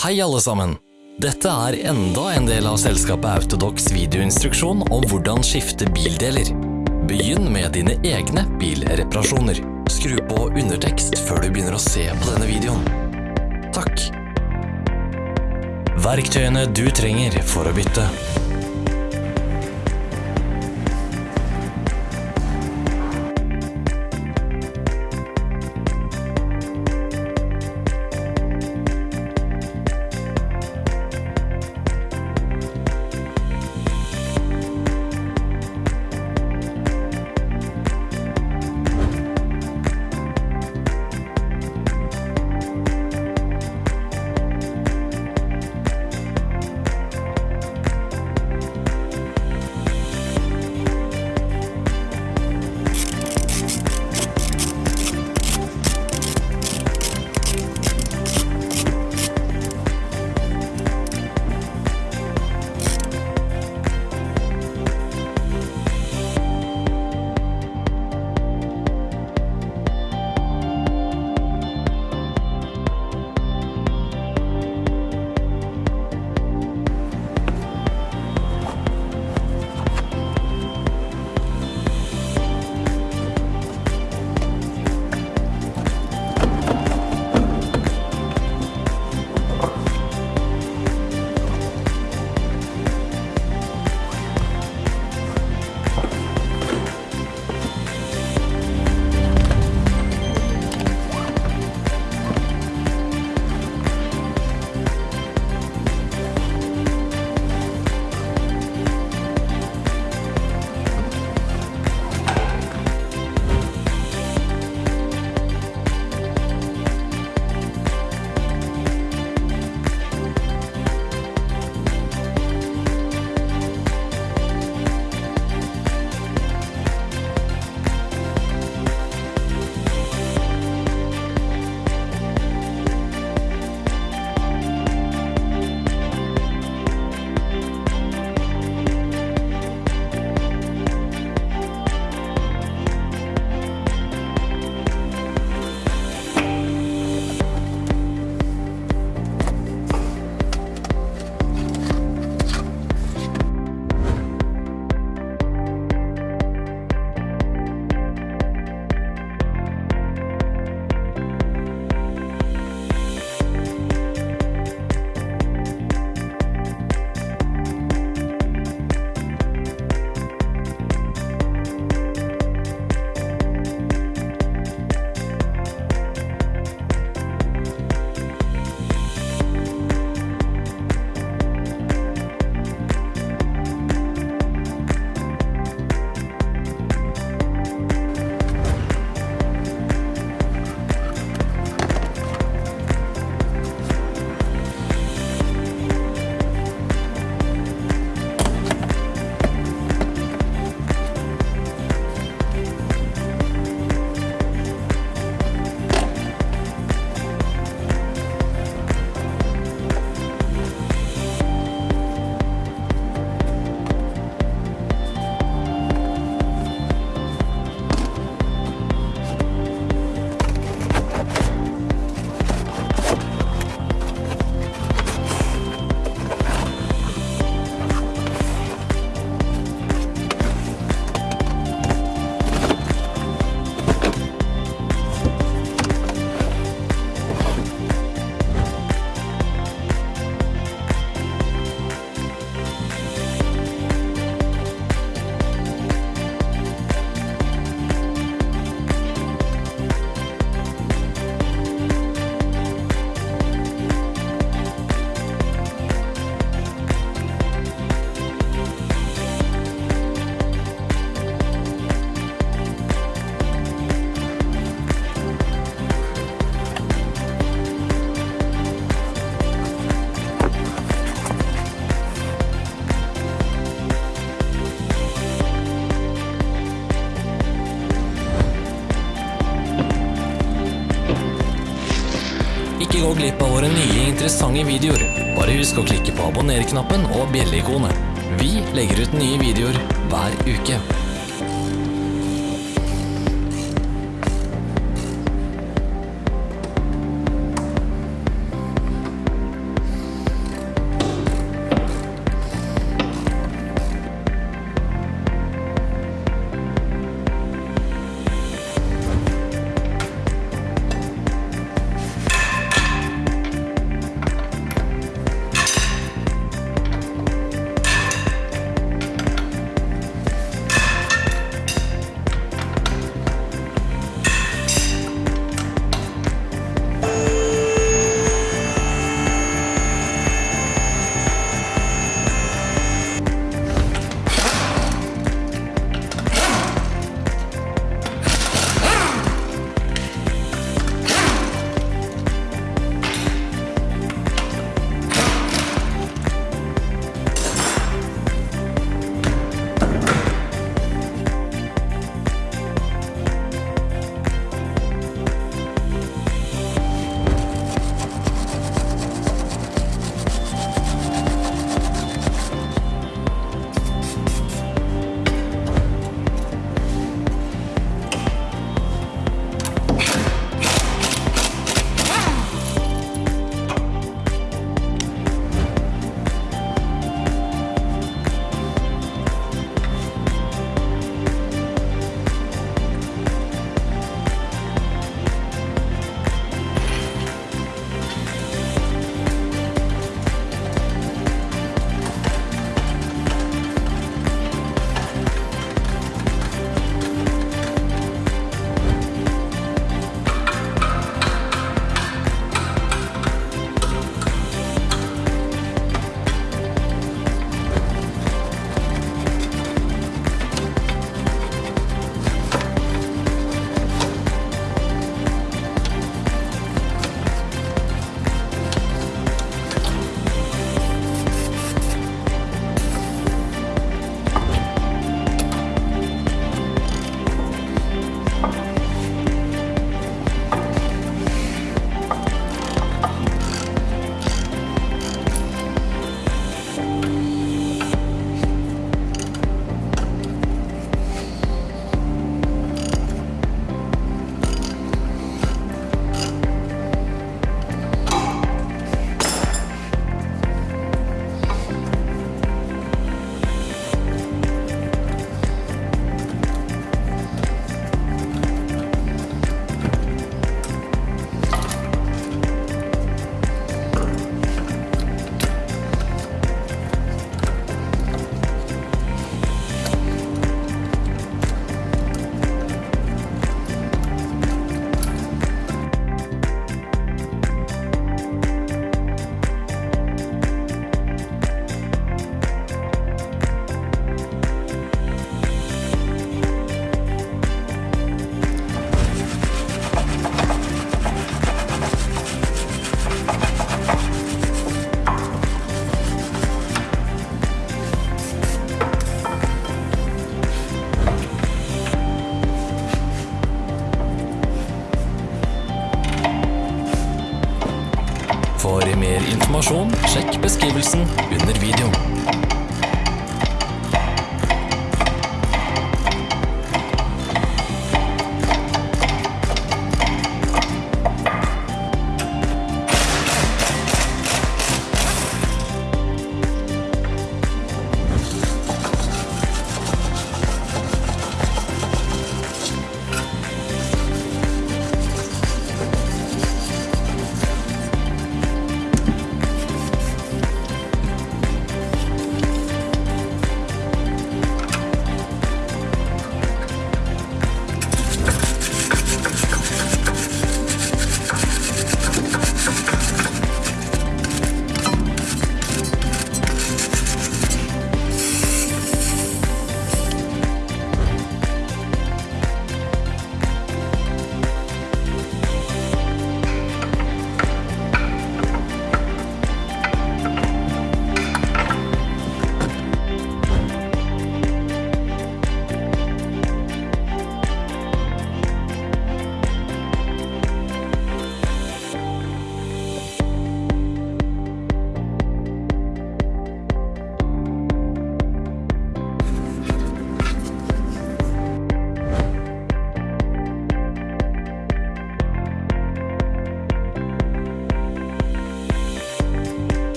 Hei alle sammen! Dette er enda en del av selskapet Autodox videoinstruksjon om hvordan skifte bildeler. Begynn med dine egne bilreparasjoner. Skru på undertekst før du begynner å se på denne videoen. Takk! Verktøyene du trenger for å bytte. Våre nye interessante videoer. Bare husk å klikke på abonner-knappen og bjelleikonet. Vi legger ut nye videoer hver uke.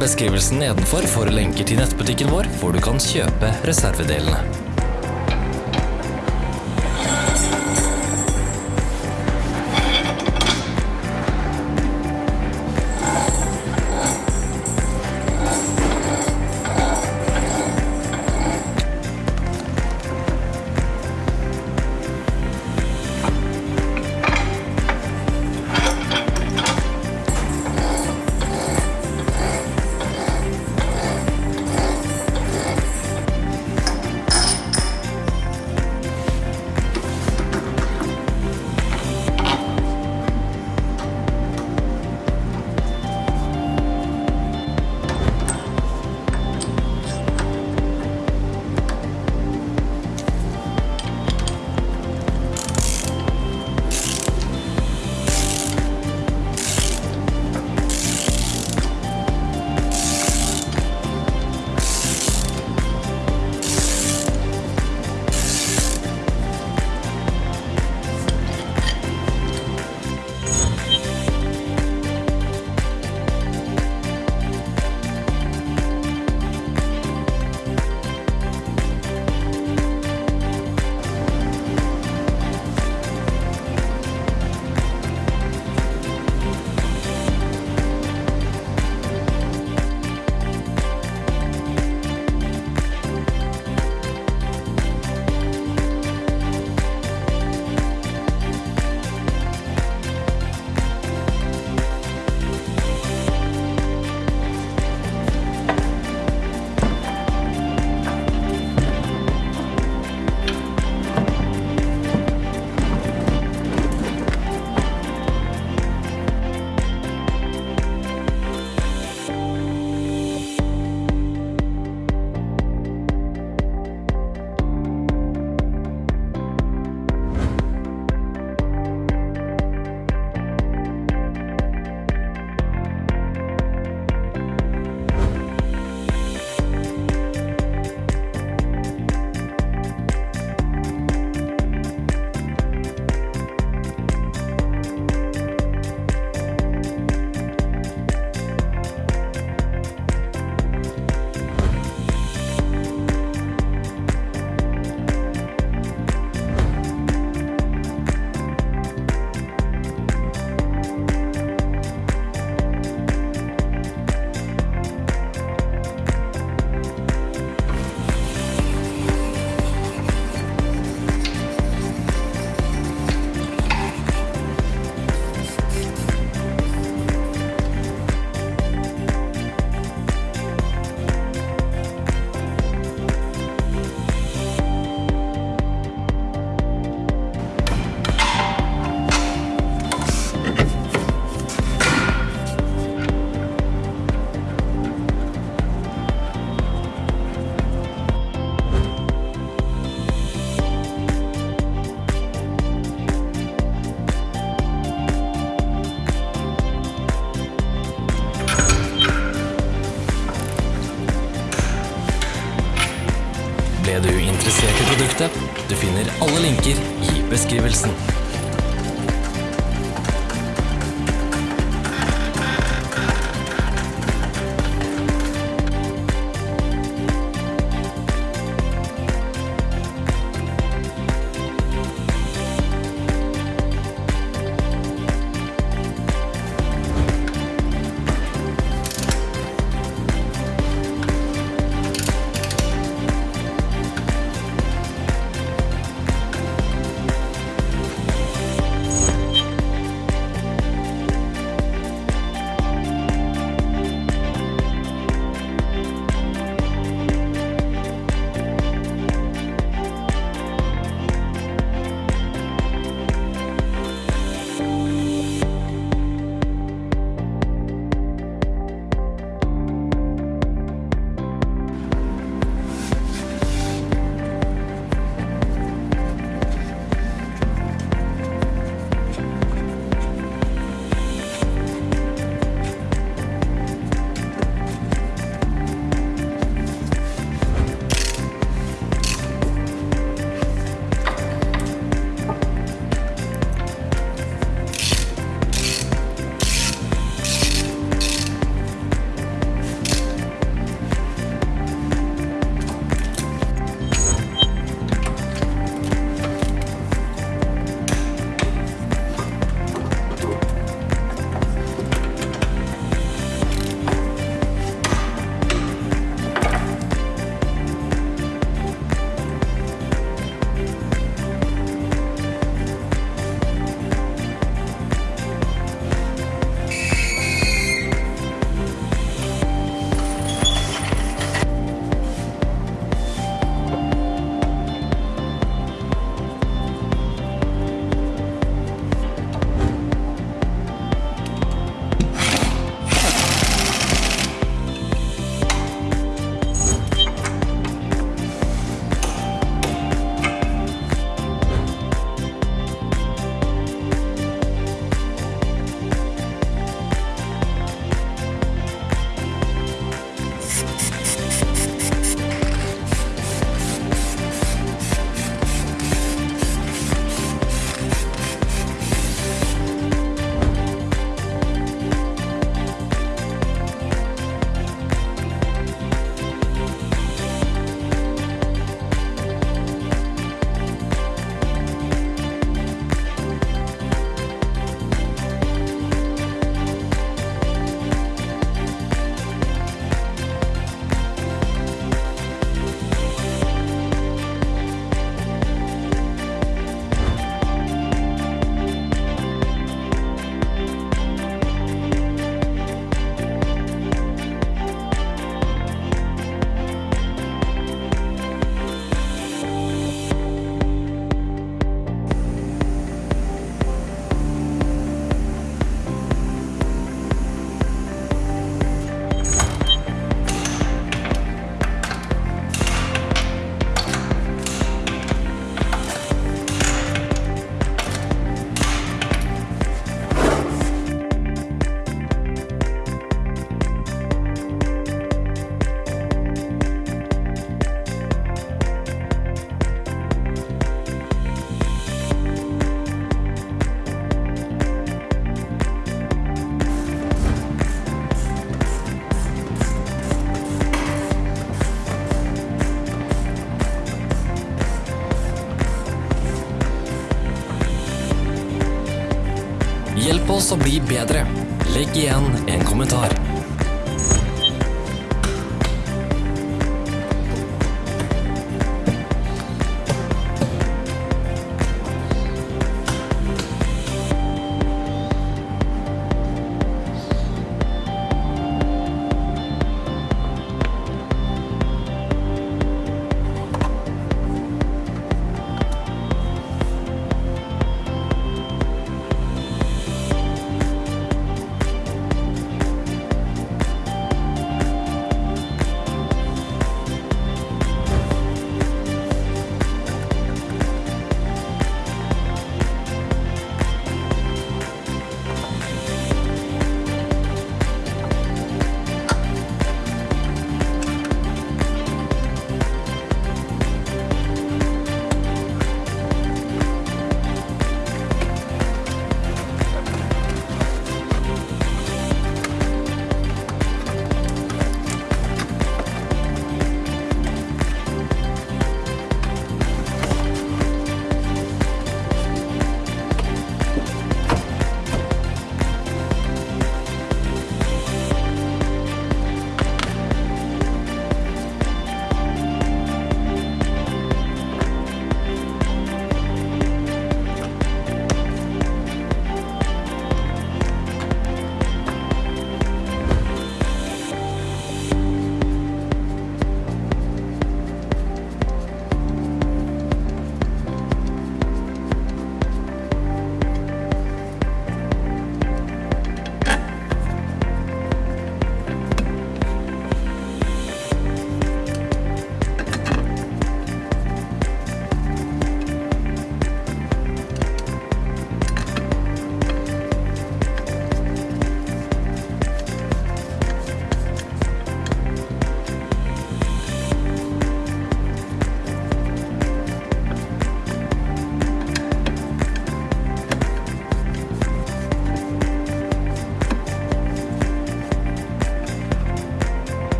Beskrivelsen nedenfor for lenker til nettbutikken vår, hvor du kan kjøpe reservedelene. Alle linker i beskrivelsen. Oss å bli bedre. Legg igjen en kommentar.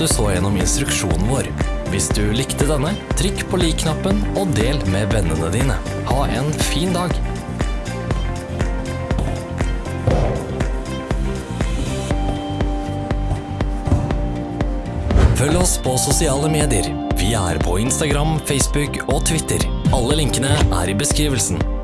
Du så gjennom instruksjonen vår. Hvis du likte denne, trykk på lik-knappen og del med vennene dine. Ha en fin dag! Følg oss på sosiale medier. Vi er på Instagram, Facebook og Twitter. Alle linkene er i beskrivelsen.